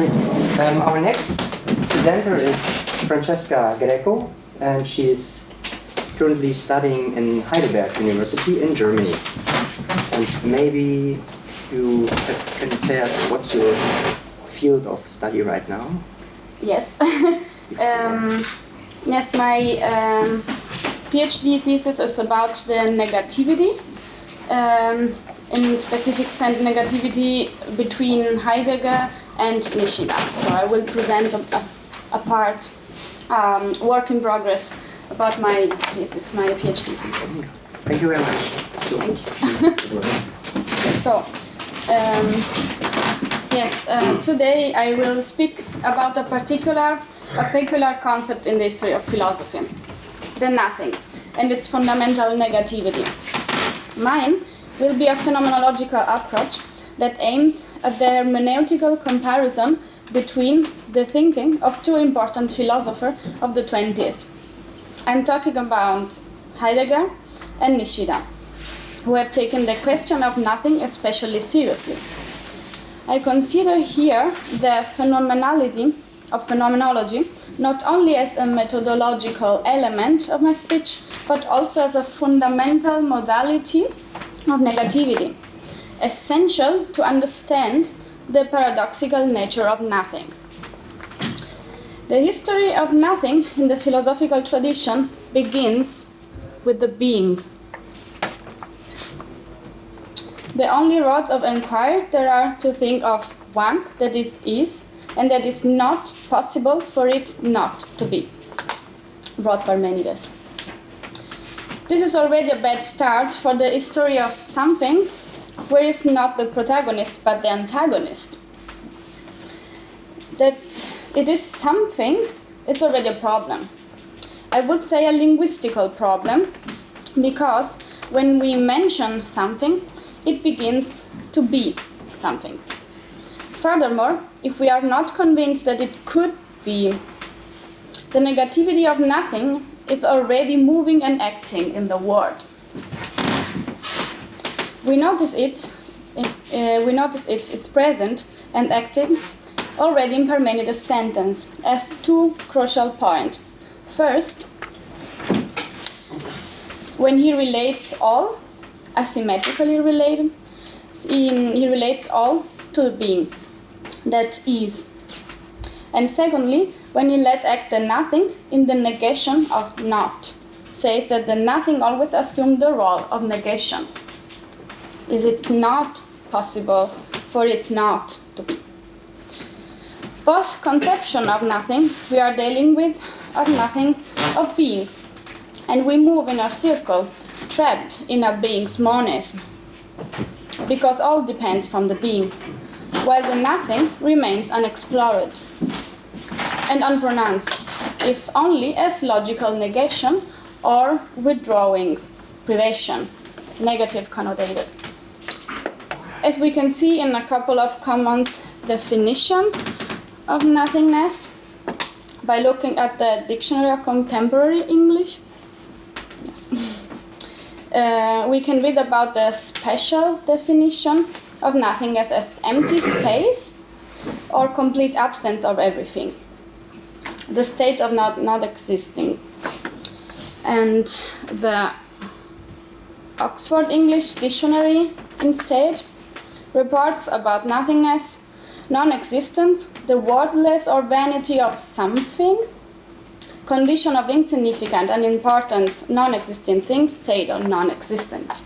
Um, our next presenter is Francesca Greco, and she's currently studying in Heidelberg University in Germany. And maybe you can say us what's your field of study right now? Yes. um, yes, my um, PhD thesis is about the negativity. Um, in specific sense, negativity between Heidegger and Nishida. So I will present a, a, a part, um, work in progress about my thesis, my PhD thesis. Thank you very much. Thank you. so, um, yes, uh, today I will speak about a particular, a particular concept in the history of philosophy, the nothing, and its fundamental negativity. Mine will be a phenomenological approach that aims at the hermeneutical comparison between the thinking of two important philosophers of the 20s. I'm talking about Heidegger and Nishida, who have taken the question of nothing especially seriously. I consider here the phenomenality of phenomenology not only as a methodological element of my speech, but also as a fundamental modality of negativity, essential to understand the paradoxical nature of nothing. The history of nothing in the philosophical tradition begins with the being. The only rods of inquiry there are to think of one that is is and that is not possible for it not to be. Brought Parmenides. This is already a bad start for the history of something where it's not the protagonist but the antagonist. That it is something is already a problem. I would say a linguistical problem because when we mention something, it begins to be something. Furthermore, if we are not convinced that it could be, the negativity of nothing is already moving and acting in the world. We notice it, uh, we notice it, it's present and acting already in Parmenides' sentence as two crucial points. First, when he relates all, asymmetrically related, he relates all to the being that is. And secondly, when he let act the nothing in the negation of not, says that the nothing always assumed the role of negation. Is it not possible for it not to be? Both conception of nothing we are dealing with of nothing of being, and we move in a circle trapped in a being's monism, because all depends from the being, while the nothing remains unexplored and unpronounced, if only as logical negation or withdrawing, privation, negative connotated. As we can see in a couple of Commons definition of nothingness, by looking at the Dictionary of Contemporary English, yes. uh, we can read about the special definition of nothingness as empty space or complete absence of everything the state of not, not existing. And the Oxford English Dictionary instead reports about nothingness, non-existence, the worthless or vanity of something, condition of insignificant and importance, non-existent thing, state of non-existent.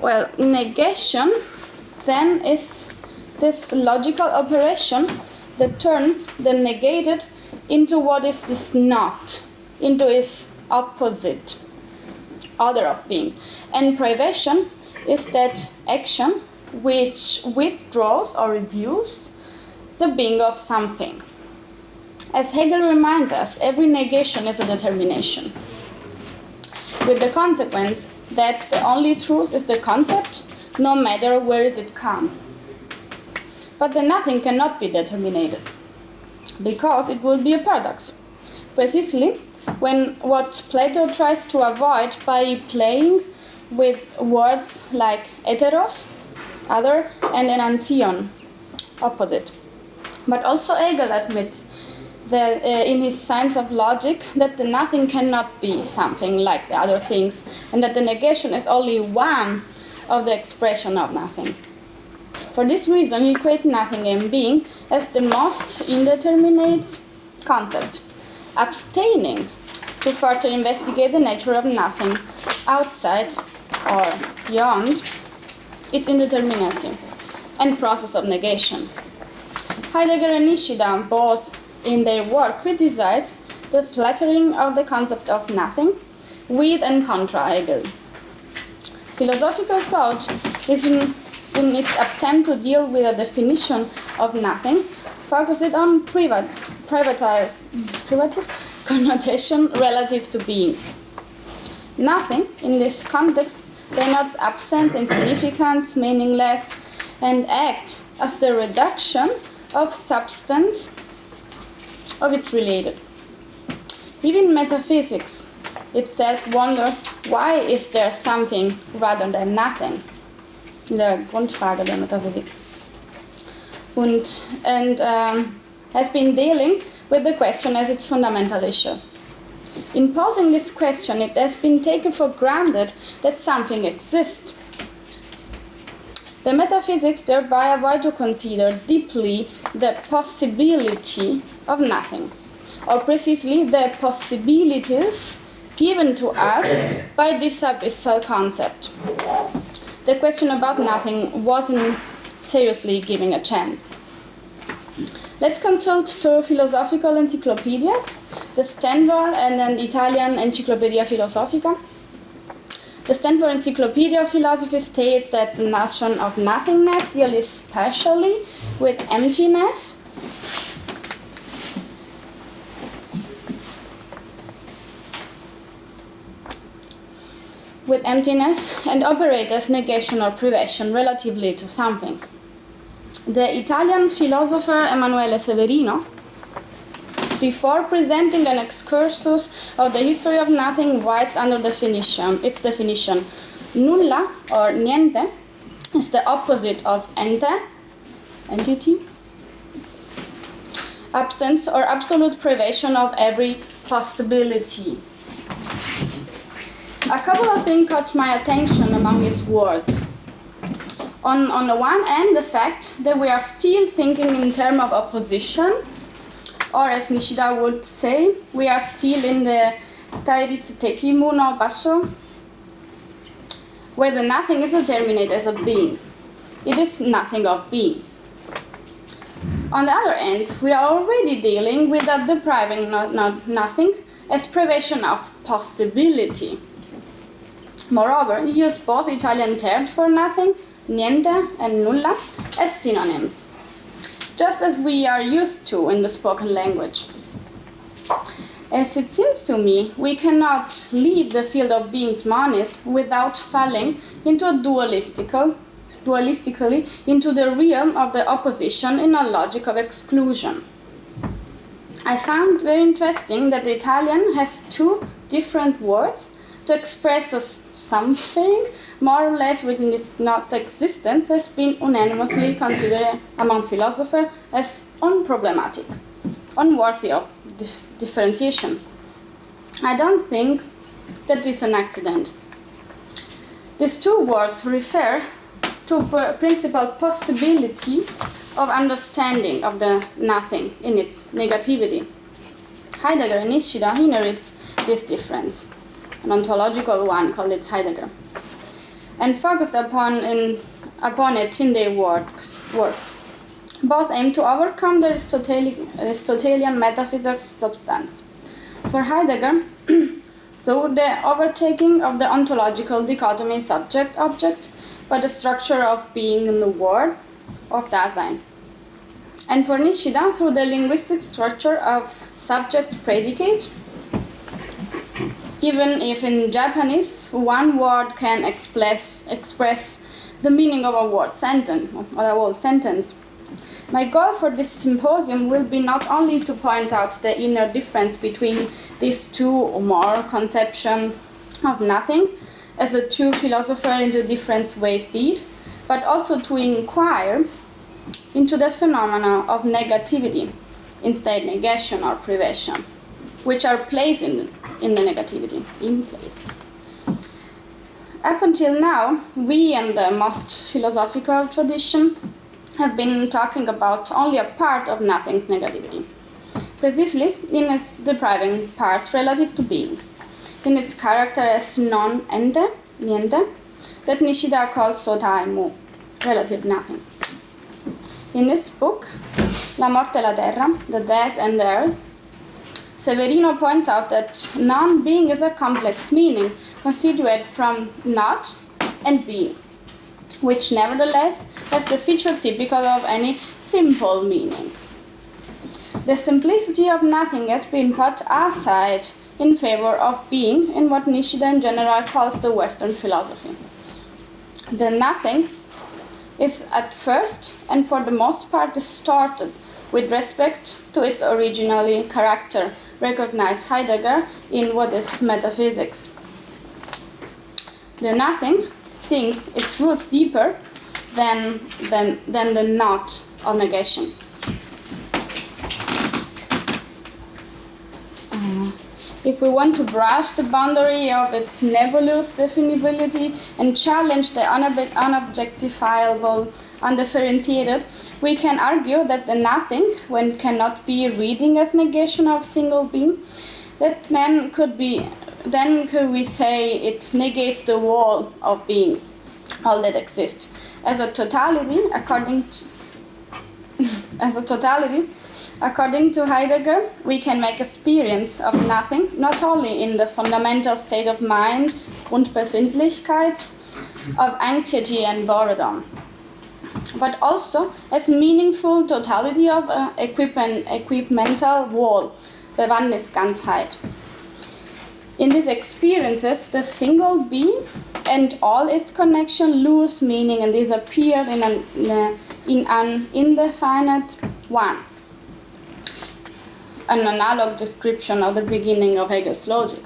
Well, negation then is this logical operation that turns the negated into what is this not, into its opposite, other of being. And privation is that action which withdraws or reduces the being of something. As Hegel reminds us, every negation is a determination, with the consequence that the only truth is the concept, no matter where is it come but the nothing cannot be determined because it would be a paradox. Precisely when what Plato tries to avoid by playing with words like heteros, other, and enantion, opposite. But also Hegel admits that uh, in his science of logic that the nothing cannot be something like the other things, and that the negation is only one of the expression of nothing. For this reason, he equates nothing and being as the most indeterminate concept, abstaining to further investigate the nature of nothing outside or beyond its indeterminacy and process of negation. Heidegger and Nishida both in their work criticize the flattering of the concept of nothing with and contra Hegel. Philosophical thought is in, in its attempt to deal with a definition of nothing focuses on privat, privatized, privative connotation relative to being. Nothing in this context denotes absent, insignificant, meaningless, and act as the reduction of substance of its related. Even metaphysics itself wonder why is there something rather than nothing? Der Grundfrage der Metaphysik. Und, and um, has been dealing with the question as its fundamental issue. In posing this question, it has been taken for granted that something exists. The metaphysics thereby avoid to consider deeply the possibility of nothing, or precisely the possibilities given to us by this abyssal concept. The question about nothing wasn't seriously given a chance. Let's consult two philosophical encyclopedias, the Stanford and an Italian Encyclopedia Philosophica. The Stanford Encyclopedia of Philosophy states that the notion of nothingness deals especially with emptiness with emptiness and operate as negation or privation relatively to something. The Italian philosopher Emanuele Severino, before presenting an excursus of the history of nothing, writes under definition its definition nulla or niente is the opposite of ente, entity, absence or absolute privation of every possibility. A couple of things caught my attention among his words. On, on the one hand, the fact that we are still thinking in terms of opposition, or as Nishida would say, we are still in the Tairitsu Tekimu no Basho, where the nothing is determined as a being. It is nothing of beings. On the other hand, we are already dealing with that depriving not, not nothing as privation of possibility. Moreover, he used both Italian terms for nothing, niente and nulla, as synonyms, just as we are used to in the spoken language. As it seems to me, we cannot leave the field of being's monism without falling into a dualistical, dualistically into the realm of the opposition in a logic of exclusion. I found very interesting that the Italian has two different words to express a something more or less within its not existence has been unanimously considered among philosophers as unproblematic, unworthy of differentiation. I don't think that is an accident. These two words refer to principal possibility of understanding of the nothing in its negativity. Heidegger and Nishida inherits this difference an ontological one called it Heidegger, and focused upon, in, upon it in their works. works. Both aim to overcome the Aristotelian, metaphysics of substance. For Heidegger, through the overtaking of the ontological dichotomy subject object by the structure of being in the world of Dasein. And for Nishida, through the linguistic structure of subject predicate even if in Japanese one word can express, express the meaning of a word sentence or a whole sentence. My goal for this symposium will be not only to point out the inner difference between these two or more conceptions of nothing, as the two philosophers in two different ways did, but also to inquire into the phenomena of negativity, instead negation or privation, which are placed in, in the negativity, in place. Up until now, we and the most philosophical tradition have been talking about only a part of nothing's negativity, precisely in its depriving part relative to being, in its character as non-ente, niente, that Nishida calls sotai mu, relative nothing. In this book, La morte e la terra, The Death and the Earth, Severino points out that non-being is a complex meaning constituted from not and being, which nevertheless has the feature typical of any simple meaning. The simplicity of nothing has been put aside in favor of being in what Nishida in general calls the Western philosophy. The nothing is at first and for the most part distorted with respect to its originally character, recognized Heidegger in what is metaphysics. The nothing thinks its roots deeper than, than, than the not of negation. If we want to brush the boundary of its nebulous definability and challenge the unob- unobjectifiable, undifferentiated, we can argue that the nothing, when cannot be reading as negation of single being, that then could be then could we say it negates the whole of being, all that exists. As a totality, according to, as a totality, according to Heidegger, we can make experience of nothing, not only in the fundamental state of mind, Grundbefindlichkeit, of anxiety and boredom, but also as meaningful totality of uh, equipment, equipmental whole, Bewandtnisganzheit. In these experiences, the single being and all its connection lose meaning and disappear in an, in an indefinite one. An analog description of the beginning of Hegel's logic.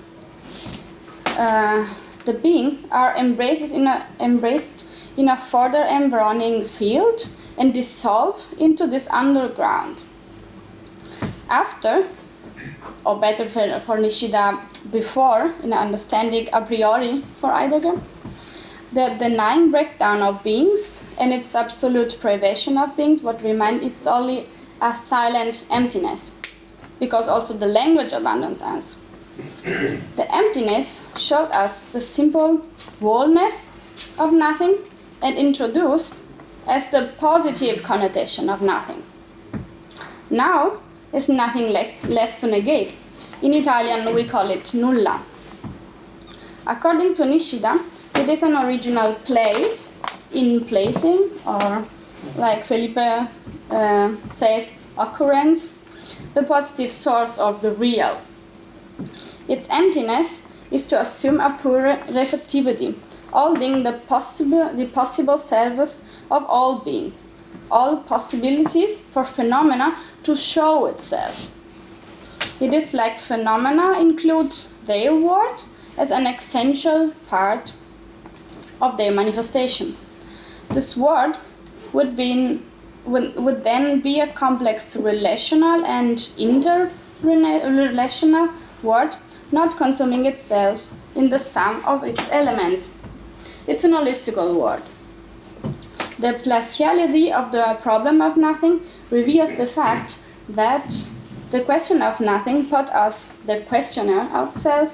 Uh, the beings are embraced in a, embraced in a further embryonic field and dissolve into this underground. After, or better for, for Nishida, before, in understanding a priori for Heidegger, the denying breakdown of beings and its absolute privation of beings, what remains is only a silent emptiness, because also the language abandons us. the emptiness showed us the simple wholeness of nothing and introduced as the positive connotation of nothing. Now, there's nothing less left to negate. In Italian, we call it nulla. According to Nishida, it is an original place in placing, or like Felipe uh, says, occurrence, the positive source of the real. Its emptiness is to assume a pure receptivity, holding the possible, the possible service of all being, all possibilities for phenomena to show itself. It is like phenomena include their world as an essential part of their manifestation. This word would, be, would, would then be a complex relational and interrelational word, not consuming itself in the sum of its elements. It's an holistical word. The placiality of the problem of nothing reveals the fact that the question of nothing put us, the questioner ourselves,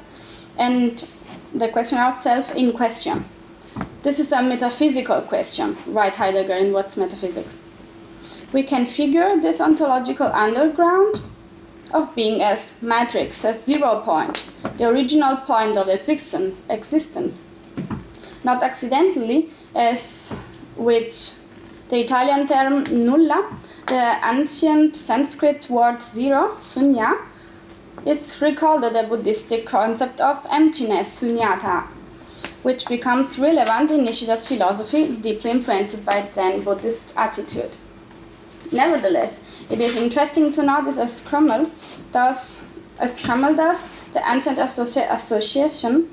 and the questioner itself in question. This is a metaphysical question, right Heidegger in What's Metaphysics. We can figure this ontological underground of being as matrix, as zero point, the original point of existence, existence. Not accidentally, as with the Italian term nulla, the ancient Sanskrit word zero, sunya, is recalled the Buddhistic concept of emptiness, sunyata, which becomes relevant in Nishida's philosophy, deeply influenced by Zen Buddhist attitude. Nevertheless, it is interesting to notice as Krummel does, as Krummel does the ancient associ- association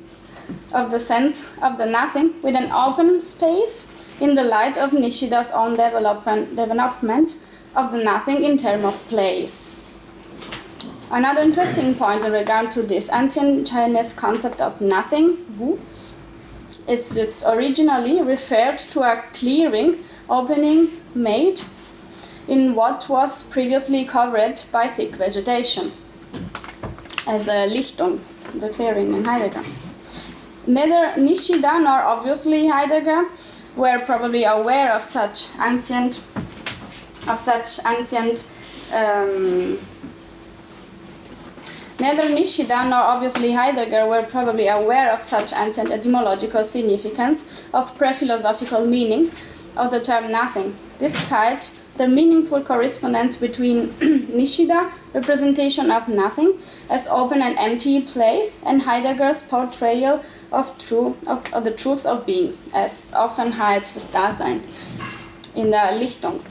of the sense of the nothing with an open space in the light of Nishida's own development, development of the nothing in terms of place. Another interesting point in regard to this ancient Chinese concept of nothing, Wu, is it's originally referred to a clearing opening made in what was previously covered by thick vegetation, as a Lichtung, the clearing in Heidegger. Neither Nishida nor obviously Heidegger were probably aware of such ancient, of such ancient. Um, Neither Nishida nor obviously Heidegger were probably aware of such ancient etymological significance of pre-philosophical meaning of the term nothing, despite the meaningful correspondence between Nishida representation of nothing as open and empty place and Heidegger's portrayal of, true, of, of the truth of beings as Offenheit des Dasein in the Lichtung.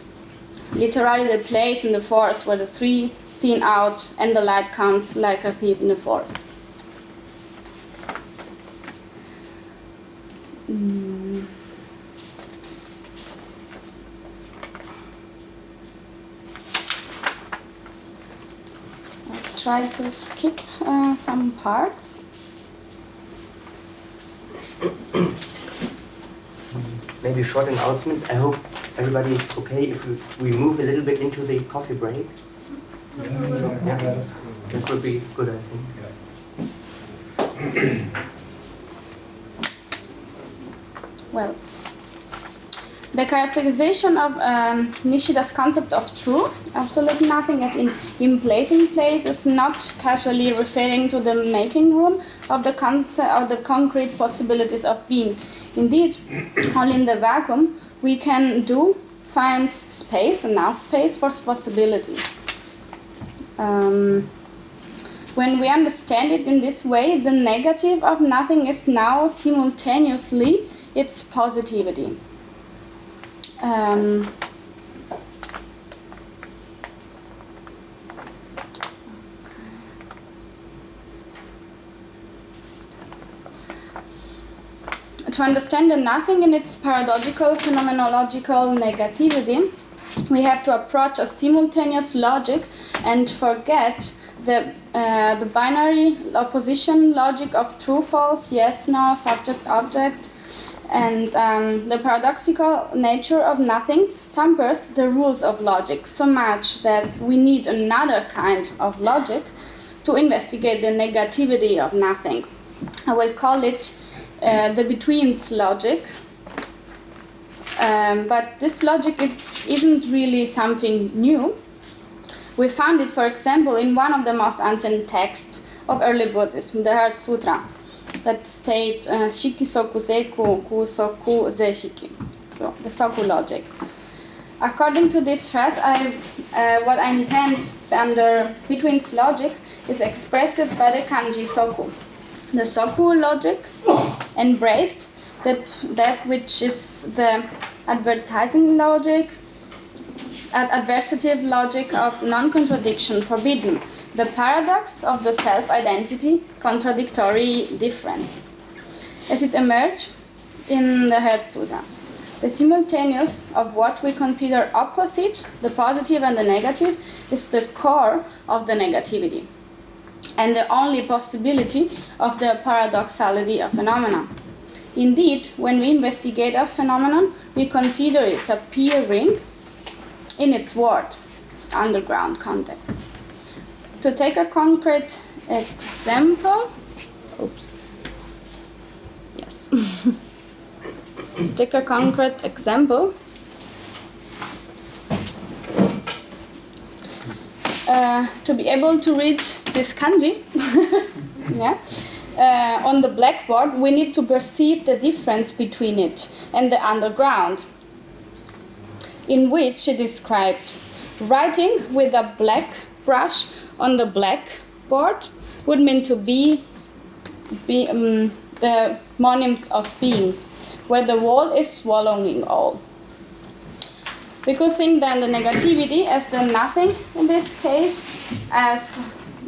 Literally the place in the forest where the three seen out and the light comes like a thief in the forest. Mm. Try to skip uh, some parts. Maybe a short announcement. I hope everybody is okay if we, we move a little bit into the coffee break. Yeah, that would be good, I think. Well, the characterization of um, Nishida's concept of true, absolute nothing, as in, in place in place, is not casually referring to the making room of the concept of the concrete possibilities of being. Indeed, only in the vacuum we can do find space, enough space for possibility. Um, when we understand it in this way, the negative of nothing is now simultaneously its positivity. Um, to understand the nothing in its paradoxical phenomenological negativity, we have to approach a simultaneous logic and forget the, uh, the binary opposition logic of true, false, yes, no, subject, object, and um, the paradoxical nature of nothing tampers the rules of logic so much that we need another kind of logic to investigate the negativity of nothing. I will call it uh, the betweens logic. Um, but this logic is, isn't really something new. We found it, for example, in one of the most ancient texts of early Buddhism, the Heart Sutra, that state uh, Shiki Soku Seku Ku Soku Ze Shiki. So, the Soku logic. According to this phrase, I, uh, what I intend under betweens logic is expressed by the kanji Soku. The Soku logic embraced that, that which is the advertising logic, adversative logic of non-contradiction, forbidden, the paradox of the self-identity, contradictory difference. As it emerged in the Heart Sutra, the simultaneous of what we consider opposite, the positive and the negative, is the core of the negativity and the only possibility of the paradoxality of phenomena. Indeed, when we investigate a phenomenon, we consider it appearing in its word, underground context. To take a concrete example, oops, yes. take a concrete example, uh, to be able to read this kanji, yeah, uh, on the blackboard, we need to perceive the difference between it and the underground, in which it is described. Writing with a black brush on the black blackboard would mean to be, be um, the monism of beings, where the wall is swallowing all. We could think then the negativity as the nothing in this case, as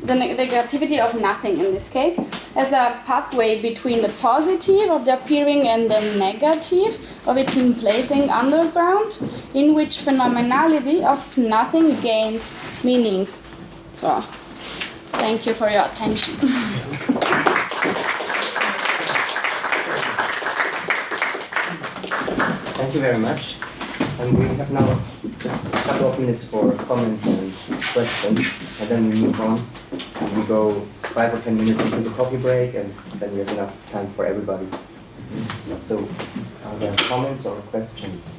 the neg- negativity of nothing in this case, as a pathway between the positive of the appearing and the negative of its emplacing underground, in which phenomenality of nothing gains meaning. So, thank you for your attention. Thank you very much. And we have now just a couple of minutes for comments and questions, and then we move on. And we go five or ten minutes into the coffee break, and then we have enough time for everybody. So, are there comments or questions?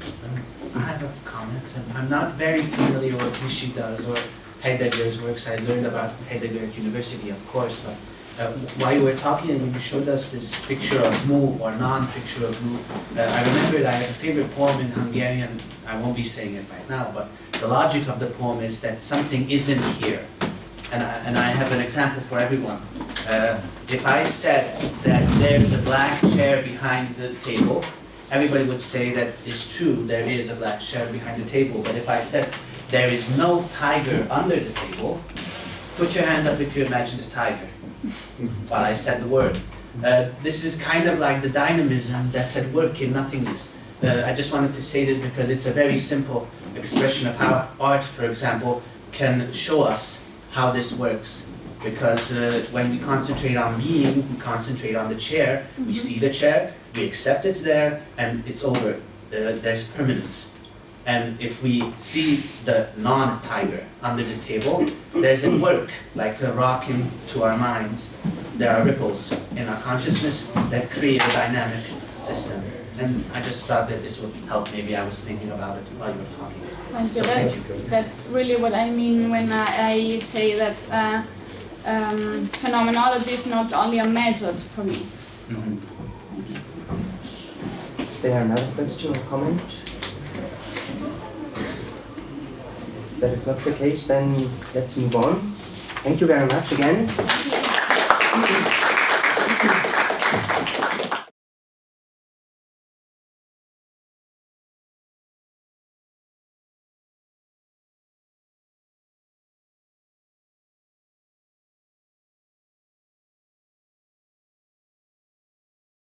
I have a comment. I'm not very familiar with what she does or Heidegger's works. I learned about Heidegger at university, of course, but uh, while you were talking and you showed us this picture of Mu or non-picture of Mu, uh, I remembered I have a favorite poem in Hungarian. I won't be saying it right now, but the logic of the poem is that something isn't here. And I, and I have an example for everyone. Uh, if I said that there's a black chair behind the table, everybody would say that it's true, there is a black chair behind the table. But if I said there is no tiger under the table, put your hand up if you imagine a tiger while I said the word. Uh, this is kind of like the dynamism that's at work in nothingness. Uh, I just wanted to say this because it's a very simple expression of how art, for example, can show us how this works. Because uh, when we concentrate on being, we concentrate on the chair, we see the chair, we accept it's there, and it's over. Uh, there's permanence. And if we see the non-tiger under the table, there's a work, like a rock into our minds. There are ripples in our consciousness that create a dynamic system. And I just thought that this would help. Maybe I was thinking about it while you were talking. Thank you. So That- thank you. That's really what I mean when I, I say that uh, um, phenomenology is not only a method for me. Mhm. Is there another question or comment? If that is not the case, then let's move on. Thank you very much again.